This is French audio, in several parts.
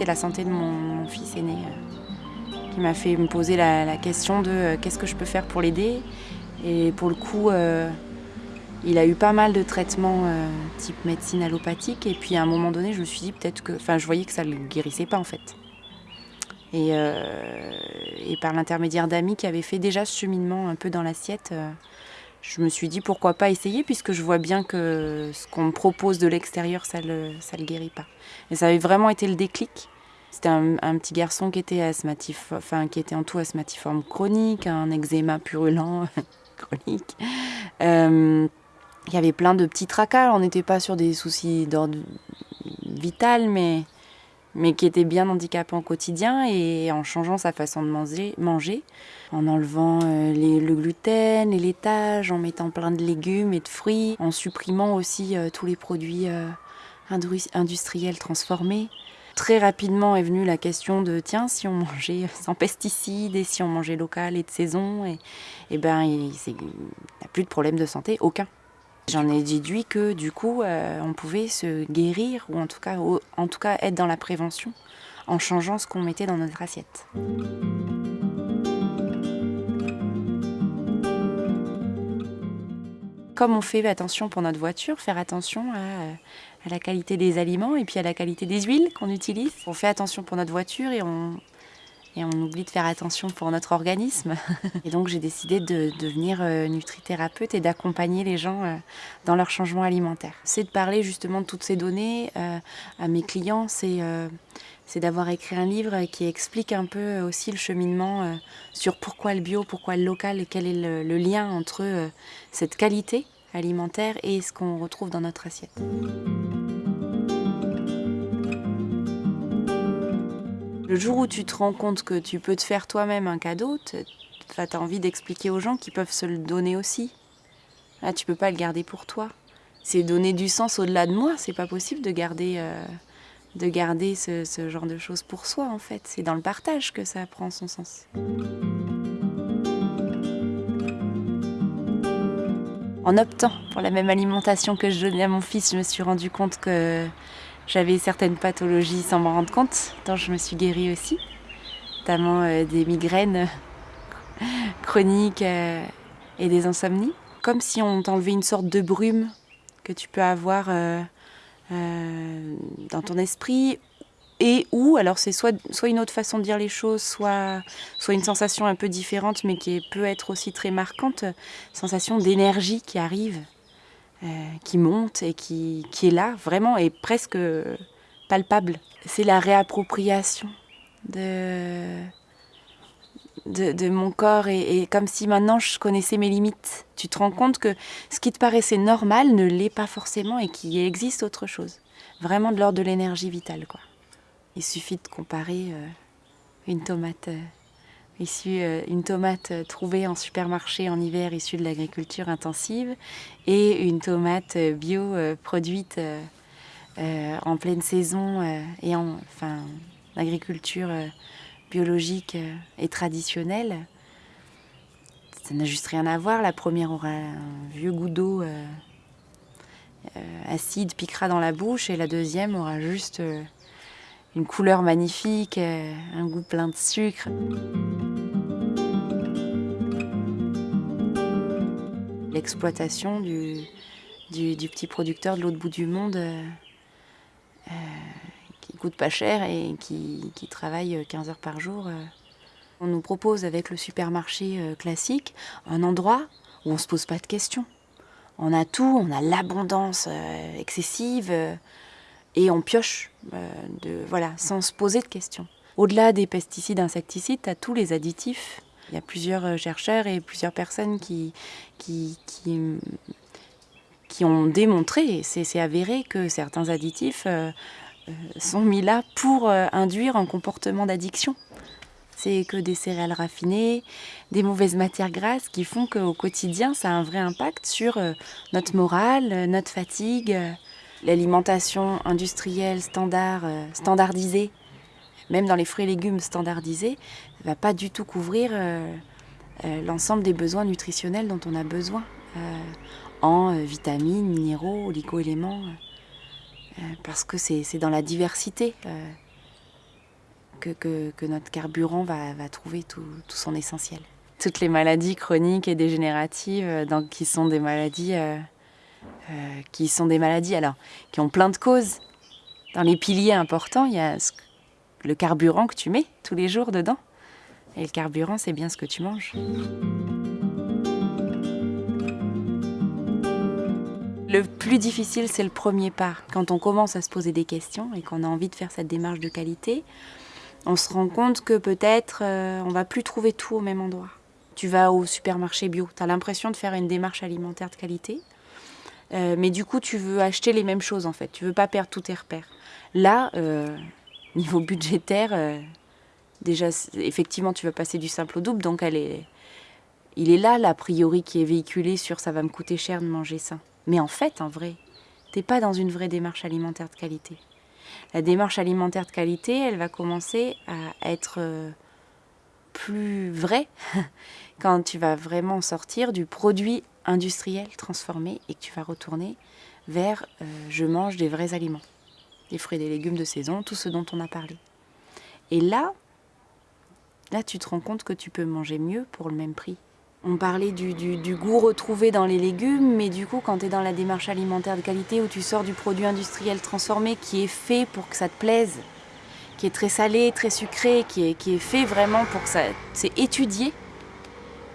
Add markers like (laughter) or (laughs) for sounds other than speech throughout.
c'était la santé de mon, fils aîné euh, qui m'a fait me poser la, question de euh, qu'est-ce que je peux faire pour l'aider. Et pour le coup, euh, il a eu pas mal de traitements type médecine allopathique. Et puis à un moment donné, je me suis dit peut-être que. Enfin, je voyais que ça ne le guérissait pas en fait. Et, et par l'intermédiaire d'amis qui avaient fait déjà ce cheminement un peu dans l'assiette, je me suis dit pourquoi pas essayer puisque je vois bien que ce qu'on me propose de l'extérieur, ça le, ça le guérit pas. Et ça avait vraiment été le déclic. C'était un, petit garçon qui était asthmatif, enfin qui était en tout asthmatiforme chronique, un eczéma purulent (laughs) chronique. Euh, il y avait plein de petits tracas. On n'était pas sur des soucis d'ordre vital, mais, mais qui étaient bien handicapants au quotidien. Et en changeant sa façon de manger, en enlevant euh, le gluten, les laitages, en mettant plein de légumes et de fruits, en supprimant aussi euh, tous les produits industriels transformés. Très rapidement est venue la question de tiens, si on mangeait (laughs) sans pesticides et si on mangeait local et de saison, et, et ben n'y a plus de problème de santé, aucun. J'en ai déduit que du coup, euh, on pouvait se guérir ou en tout cas, en tout cas être dans la prévention en changeant ce qu'on mettait dans notre assiette. Comme on fait attention pour notre voiture, faire attention à, la qualité des aliments et puis à la qualité des huiles qu'on utilise. On fait attention pour notre voiture et on, et on oublie de faire attention pour notre organisme. (laughs) Et donc j'ai décidé de devenir euh, nutrithérapeute et d'accompagner les gens euh, dans leur changement alimentaire. C'est de parler justement de toutes ces données euh, à mes clients, c'est c'est d'avoir écrit un livre qui explique un peu aussi le cheminement euh, sur pourquoi le bio, pourquoi le local et quel est le, lien entre euh, cette qualité alimentaire et ce qu'on retrouve dans notre assiette. Le jour où tu te rends compte que tu peux te faire toi-même un cadeau, tu as envie d'expliquer aux gens qu'ils peuvent se le donner aussi. Là, tu peux pas le garder pour toi. C'est donner du sens au-delà de moi. C'est pas possible de garder, euh, de garder ce, genre de choses pour soi, en fait. C'est dans le partage que ça prend son sens. En optant pour la même alimentation que je donnais à mon fils, je me suis rendu compte que j'avais certaines pathologies sans m'en rendre compte, dont je me suis guérie aussi, notamment euh, des migraines (laughs) chroniques euh, et des insomnies. Comme si on t'enlevait une sorte de brume que tu peux avoir euh, euh, dans ton esprit et ou alors c'est soit, soit une autre façon de dire les choses, soit, soit une sensation un peu différente mais qui peut être aussi très marquante, sensation d'énergie qui arrive, euh, qui monte et qui, qui est là vraiment et presque palpable. C'est la réappropriation de, de, mon corps et, comme si maintenant je connaissais mes limites. Tu te rends compte que ce qui te paraissait normal ne l'est pas forcément et qu'il existe autre chose. Vraiment de l'ordre de l'énergie vitale quoi. Il suffit de comparer euh, une tomate euh, issue, euh, une tomate trouvée en supermarché en hiver issue de l'agriculture intensive et une tomate bio produite en pleine saison et en enfin l'agriculture euh, biologique euh, et traditionnelle. Ça n'a juste rien à voir. La première aura un vieux goût d'eau euh, euh, acide, piquera dans la bouche, et la deuxième aura juste une couleur magnifique, un goût plein de sucre. L'exploitation du, petit producteur de l'autre bout du monde qui coûte pas cher et qui, qui travaille 15 heures par jour. euh. On nous propose avec le supermarché euh, classique un endroit où on se pose pas de questions. On a tout, on a l'abondance euh, excessive euh, et on pioche euh, de, voilà, sans se poser de questions. Au-delà des pesticides, insecticides, tu as tous les additifs. Il y a plusieurs euh, chercheurs et plusieurs personnes qui, qui, qui, qui ont démontré, c'est avéré, que certains additifs euh, euh, sont mis là pour euh, induire un comportement d'addiction. C'est que des céréales raffinées, des mauvaises matières grasses qui font qu'au quotidien, ça a un vrai impact sur euh, notre morale, euh, notre fatigue. euh, L'alimentation industrielle standard, euh, standardisée, même dans les fruits et légumes standardisés, ne va pas du tout couvrir euh, euh, l'ensemble des besoins nutritionnels dont on a besoin euh, en euh, vitamines, minéraux, oligo-éléments, euh, parce que c'est dans la diversité euh, que, notre carburant va, trouver tout, son essentiel. Toutes les maladies chroniques et dégénératives, donc, qui sont des maladies, qui sont des maladies alors, qui ont plein de causes. Dans les piliers importants, il y a le carburant que tu mets tous les jours dedans. Et le carburant, c'est bien ce que tu manges. Le plus difficile, c'est le premier pas. Quand on commence à se poser des questions et qu'on a envie de faire cette démarche de qualité, on se rend compte que peut-être euh, on va plus trouver tout au même endroit. Tu vas au supermarché bio, tu as l'impression de faire une démarche alimentaire de qualité, euh, mais du coup tu veux acheter les mêmes choses en fait, tu veux pas perdre tous tes repères. Là, euh, (laughs) niveau budgétaire, déjà effectivement tu vas passer du simple au double, donc il est là l'a priori qui est véhiculé sur ça va me coûter cher de manger ça. Mais en fait, en vrai, t'es pas dans une vraie démarche alimentaire de qualité. La démarche alimentaire de qualité, elle va commencer à être euh, plus vraie (laughs) quand tu vas vraiment sortir du produit industriel transformé et que tu vas retourner vers euh, je mange des vrais aliments, des fruits et des légumes de saison, tout ce dont on a parlé. Et là, là tu te rends compte que tu peux manger mieux pour le même prix on parlait du, goût retrouvé dans les légumes, mais du coup, quand tu es dans la démarche alimentaire de qualité où tu sors du produit industriel transformé qui est fait pour que ça te plaise, qui est très salé, très sucré, qui est, fait vraiment pour que ça. C'est étudié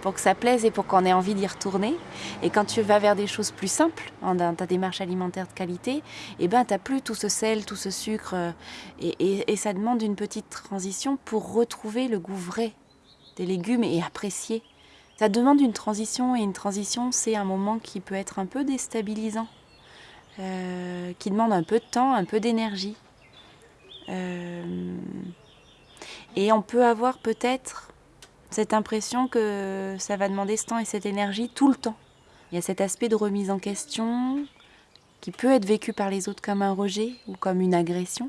pour que ça plaise et pour qu'on ait envie d'y retourner. Et quand tu vas vers des choses plus simples, dans ta démarche alimentaire de qualité, eh ben, tu n'as plus tout ce sel, tout ce sucre, euh, et, et ça demande une petite transition pour retrouver le goût vrai des légumes et apprécier ça demande une transition et une transition, c'est un moment qui peut être un peu déstabilisant, euh, qui demande un peu de temps, un peu d'énergie. Euh, et on peut avoir peut-être cette impression que ça va demander ce temps et cette énergie tout le temps. Il y a cet aspect de remise en question qui peut être vécu par les autres comme un rejet ou comme une agression,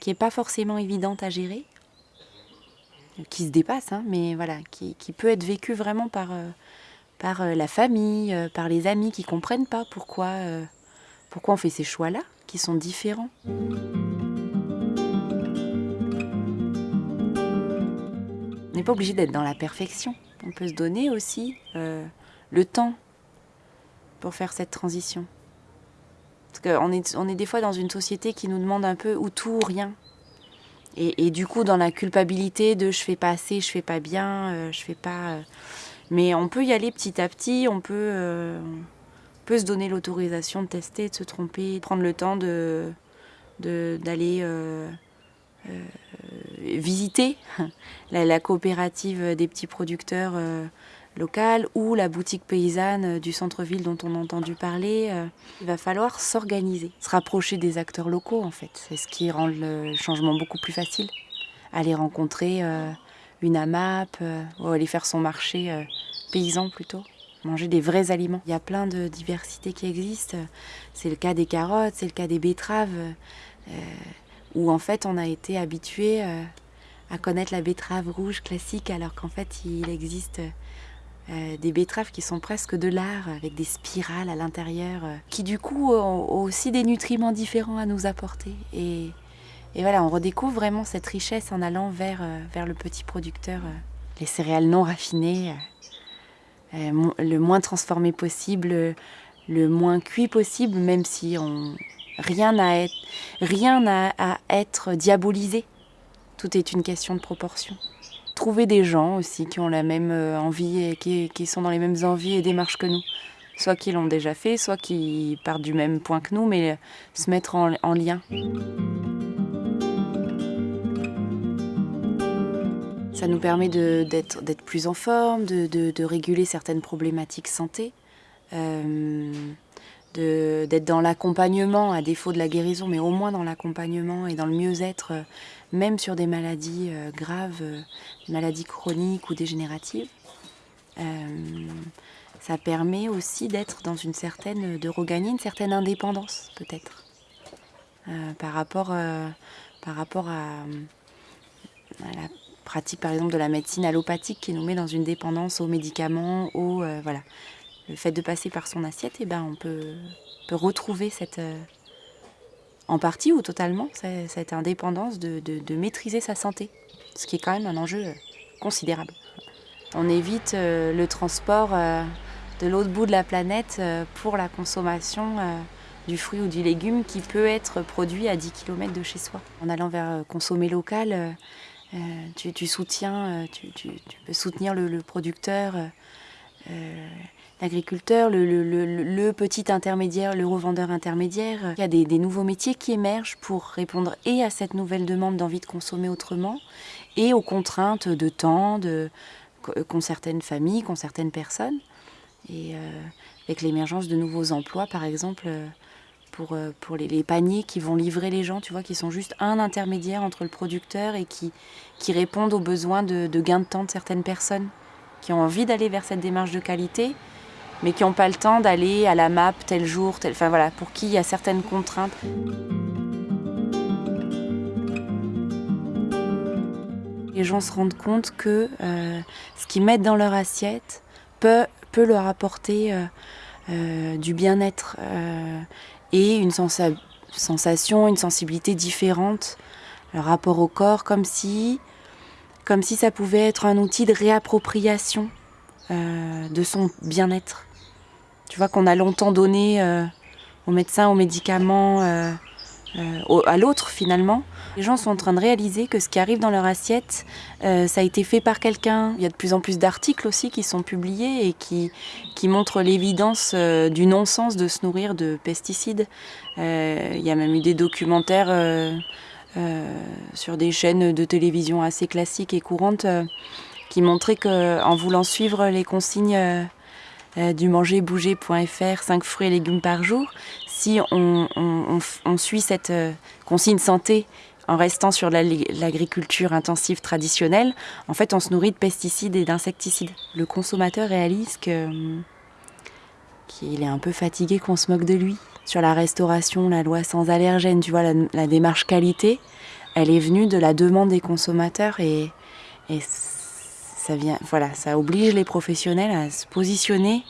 qui n'est pas forcément évidente à gérer qui se dépasse, hein, mais voilà, qui, peut être vécu vraiment par, euh, par euh, la famille, euh, par les amis qui comprennent pas pourquoi, pourquoi on fait ces choix-là, qui sont différents. On n'est pas obligé d'être dans la perfection. On peut se donner aussi le temps pour faire cette transition. Parce qu'on est, on est des fois dans une société qui nous demande un peu ou tout ou rien. Et, du coup, dans la culpabilité de je fais pas assez, je fais pas bien, euh, je fais pas. Euh, mais on peut y aller petit à petit, on peut, euh, peut se donner l'autorisation de tester, de se tromper, de prendre le temps de d'aller visiter (laughs) la, coopérative des petits producteurs locale ou la boutique paysanne du centre-ville dont on a entendu parler. Euh, il va falloir s'organiser, se rapprocher des acteurs locaux en fait. C'est ce qui rend le changement beaucoup plus facile. Aller rencontrer euh, une AMAP euh, ou aller faire son marché paysan plutôt. Manger des vrais aliments. Il y a plein de diversités qui existent. C'est le cas des carottes, c'est le cas des betteraves, où en fait on a été habitué à connaître la betterave rouge classique alors qu'en fait il existe euh, des betteraves qui sont presque de l'art, avec des spirales à l'intérieur, euh, qui du coup ont, aussi des nutriments différents à nous apporter. Et, voilà, on redécouvre vraiment cette richesse en allant vers, euh, vers le petit producteur. les céréales non raffinées, le moins transformé possible, le moins cuit possible, même si on, rien n'a à être diabolisé. Tout est une question de proportion trouver des gens aussi qui ont la même euh, envie et qui, sont dans les mêmes envies et démarches que nous. Soit qui l'ont déjà fait, soit qui partent du même point que nous, mais se mettre en, lien. Ça nous permet d'être plus en forme, de, réguler certaines problématiques santé. Euh, d'être dans l'accompagnement, à défaut de la guérison, mais au moins dans l'accompagnement et dans le mieux-être, euh, même sur des maladies euh, graves, euh, maladies chroniques ou dégénératives. ça permet aussi d'être dans une certaine, de regagner une certaine indépendance, peut-être, par rapport, par rapport à, la pratique, par exemple, de la médecine allopathique qui nous met dans une dépendance aux médicaments, aux, voilà, le fait de passer par son assiette, eh ben, on peut, peut retrouver cette, euh, en partie ou totalement, cette indépendance de, maîtriser sa santé, ce qui est quand même un enjeu considérable. On évite le transport de l'autre bout de la planète pour la consommation du fruit ou du légume qui peut être produit à 10 km de chez soi. En allant vers consommer local, tu, soutiens, tu, peux soutenir le producteur, l'agriculteur, le, petit intermédiaire, le revendeur intermédiaire. Il y a des, nouveaux métiers qui émergent pour répondre et à cette nouvelle demande d'envie de consommer autrement et aux contraintes de temps qu'ont certaines familles, qu'ont certaines personnes. Et euh, avec l'émergence de nouveaux emplois, par exemple, euh, pour, euh, pour les, paniers qui vont livrer les gens, tu vois, qui sont juste un intermédiaire entre le producteur et qui, qui répondent aux besoins de, de gain de temps de certaines personnes qui ont envie d'aller vers cette démarche de qualité, mais qui n'ont pas le temps d'aller à la map tel jour, tel... enfin voilà, pour qui il y a certaines contraintes. Les gens se rendent compte que euh, ce qu'ils mettent dans leur assiette peut, leur apporter euh, euh, du bien-être et une sensation, une sensibilité différente, le rapport au corps, comme si, comme si ça pouvait être un outil de réappropriation de son bien-être. Tu vois qu'on a longtemps donné euh, aux médecins, aux médicaments, euh, euh, à l'autre finalement. Les gens sont en train de réaliser que ce qui arrive dans leur assiette, ça a été fait par quelqu'un. Il y a de plus en plus d'articles aussi qui sont publiés et qui, qui montrent l'évidence du non-sens de se nourrir de pesticides. il y a même eu des documentaires sur des chaînes de télévision assez classiques et courantes qui montraient qu'en voulant suivre les consignes euh, du mangerbouger.fr, 5 fruits et légumes par jour, si on, suit cette euh, consigne santé en restant sur l'agriculture intensive traditionnelle, en fait, on se nourrit de pesticides et d'insecticides. Le consommateur réalise que qu'il est un peu fatigué qu'on se moque de lui. Sur la restauration, la loi sans allergènes, tu vois, la, démarche qualité, elle est venue de la demande des consommateurs et, et ça, vient, voilà, ça oblige les professionnels à se positionner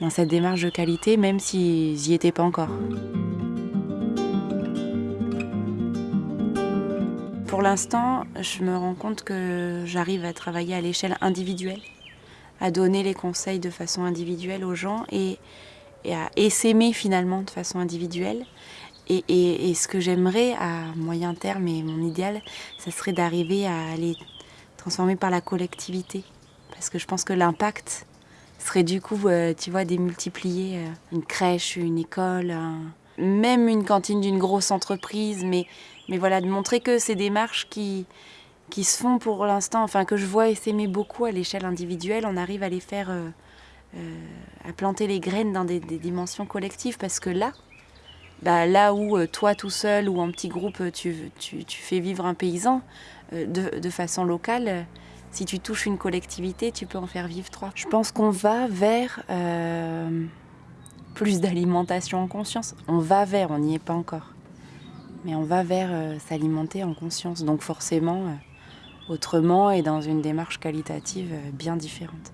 dans cette démarche de qualité, même s'ils n'y étaient pas encore. Pour l'instant, je me rends compte que j'arrive à travailler à l'échelle individuelle, à donner les conseils de façon individuelle aux gens et, à s'aimer finalement de façon individuelle. Et, et ce que j'aimerais à moyen terme et mon idéal, ça serait d'arriver à aller transformé par la collectivité. Parce que je pense que l'impact serait du coup, euh, tu vois, démultiplier euh, une crèche, une école, même une cantine d'une grosse entreprise, mais, mais voilà, de montrer que ces démarches qui, qui se font pour l'instant, enfin que je vois s'aimer beaucoup à l'échelle individuelle, on arrive à les faire, euh, à planter les graines dans des, dimensions collectives, parce que là, bah, là où toi tout seul ou en petit groupe tu, tu, tu fais vivre un paysan, euh, de, façon locale, si tu touches une collectivité, tu peux en faire vivre trois. Je pense qu'on va vers euh, plus d'alimentation en conscience. On va vers, on n'y est pas encore. Mais on va vers euh, s'alimenter en conscience. Donc forcément, autrement et dans une démarche qualitative bien différente.